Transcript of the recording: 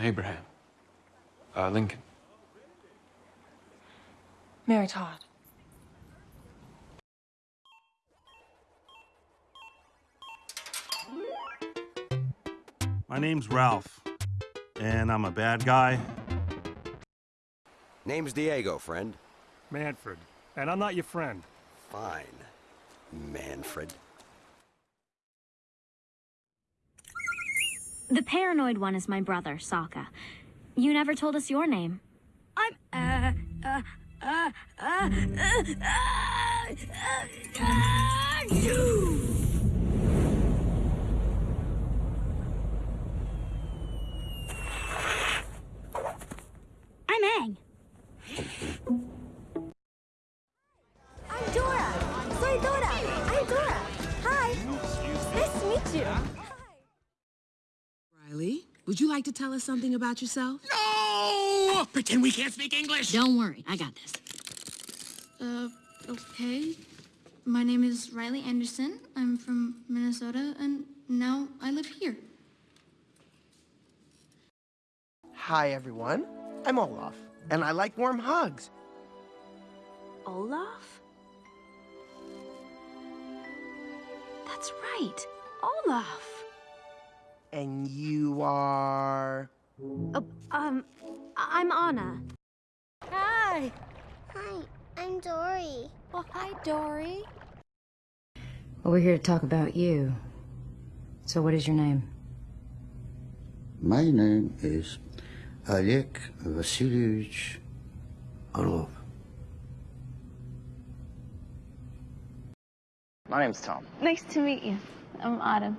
Abraham. Uh, Lincoln. Mary Todd. My name's Ralph, and I'm a bad guy. Name's Diego, friend. Manfred. And I'm not your friend. Fine. Manfred. The paranoid one is my brother, Sokka. You never told us your name. I'm uh uh uh uh uh uh, uh, you. I'm Aang. I'm Dora. Soy Dora. I'm Dora. Hi. Nice to meet you. Riley, would you like to tell us something about yourself? No! Pretend we can't speak English. Don't worry, I got this. Uh, okay. My name is Riley Anderson. I'm from Minnesota, and now I live here. Hi, everyone. I'm Olaf, and I like warm hugs. Olaf? That's right. Olaf. And you are. Oh, um, I'm Anna. Hi. Hi. I'm Dory. Oh, hi, Dory. Well, we're here to talk about you. So, what is your name? My name is Alek Vasilyevich Orlov. My name's Tom. Nice to meet you. I'm Autumn.